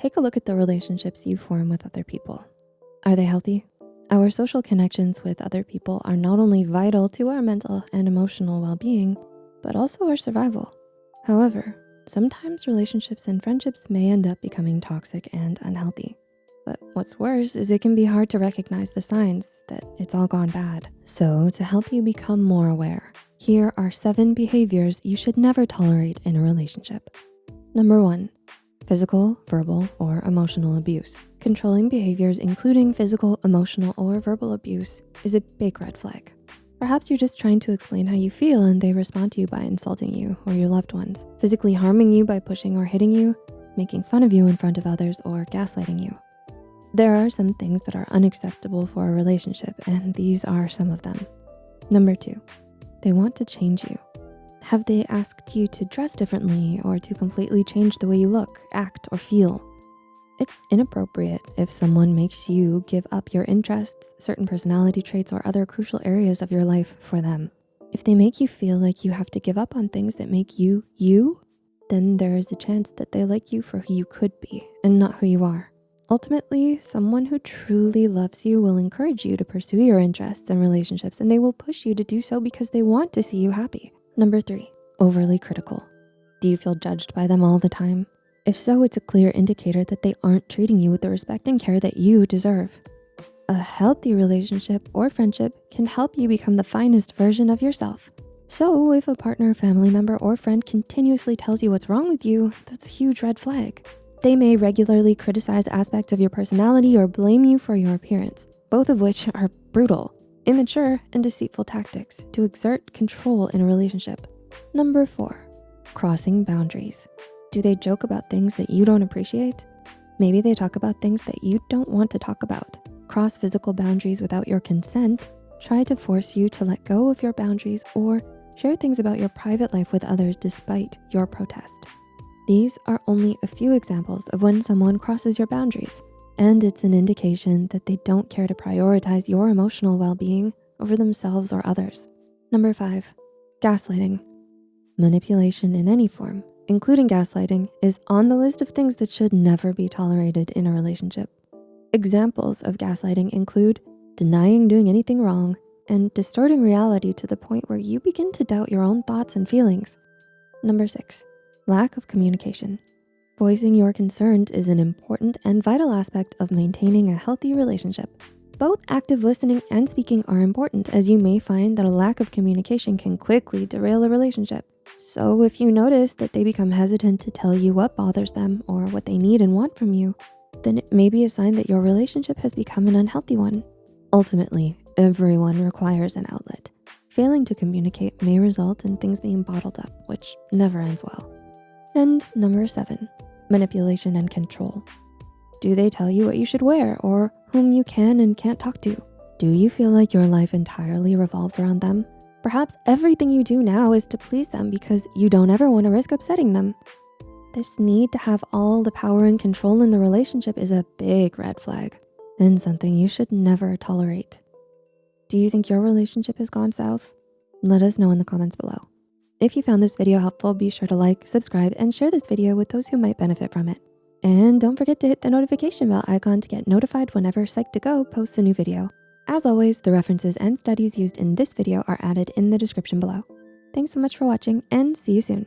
take a look at the relationships you form with other people. Are they healthy? Our social connections with other people are not only vital to our mental and emotional well-being, but also our survival. However, sometimes relationships and friendships may end up becoming toxic and unhealthy. But what's worse is it can be hard to recognize the signs that it's all gone bad. So to help you become more aware, here are seven behaviors you should never tolerate in a relationship. Number one, physical, verbal, or emotional abuse. Controlling behaviors, including physical, emotional, or verbal abuse is a big red flag. Perhaps you're just trying to explain how you feel and they respond to you by insulting you or your loved ones, physically harming you by pushing or hitting you, making fun of you in front of others, or gaslighting you. There are some things that are unacceptable for a relationship, and these are some of them. Number two, they want to change you. Have they asked you to dress differently or to completely change the way you look, act, or feel? It's inappropriate if someone makes you give up your interests, certain personality traits, or other crucial areas of your life for them. If they make you feel like you have to give up on things that make you, you, then there is a chance that they like you for who you could be and not who you are. Ultimately, someone who truly loves you will encourage you to pursue your interests and relationships and they will push you to do so because they want to see you happy. Number three, overly critical. Do you feel judged by them all the time? If so, it's a clear indicator that they aren't treating you with the respect and care that you deserve. A healthy relationship or friendship can help you become the finest version of yourself. So if a partner, family member, or friend continuously tells you what's wrong with you, that's a huge red flag. They may regularly criticize aspects of your personality or blame you for your appearance, both of which are brutal, immature, and deceitful tactics to exert control in a relationship. Number four, crossing boundaries. Do they joke about things that you don't appreciate? Maybe they talk about things that you don't want to talk about. Cross physical boundaries without your consent, try to force you to let go of your boundaries or share things about your private life with others despite your protest. These are only a few examples of when someone crosses your boundaries, and it's an indication that they don't care to prioritize your emotional well-being over themselves or others. Number five, gaslighting. Manipulation in any form including gaslighting, is on the list of things that should never be tolerated in a relationship. Examples of gaslighting include denying doing anything wrong and distorting reality to the point where you begin to doubt your own thoughts and feelings. Number six, lack of communication. Voicing your concerns is an important and vital aspect of maintaining a healthy relationship. Both active listening and speaking are important as you may find that a lack of communication can quickly derail a relationship. So if you notice that they become hesitant to tell you what bothers them or what they need and want from you, then it may be a sign that your relationship has become an unhealthy one. Ultimately, everyone requires an outlet. Failing to communicate may result in things being bottled up, which never ends well. And number seven, manipulation and control. Do they tell you what you should wear or whom you can and can't talk to? Do you feel like your life entirely revolves around them? Perhaps everything you do now is to please them because you don't ever wanna risk upsetting them. This need to have all the power and control in the relationship is a big red flag and something you should never tolerate. Do you think your relationship has gone south? Let us know in the comments below. If you found this video helpful, be sure to like, subscribe, and share this video with those who might benefit from it. And don't forget to hit the notification bell icon to get notified whenever Psych2Go posts a new video. As always, the references and studies used in this video are added in the description below. Thanks so much for watching and see you soon.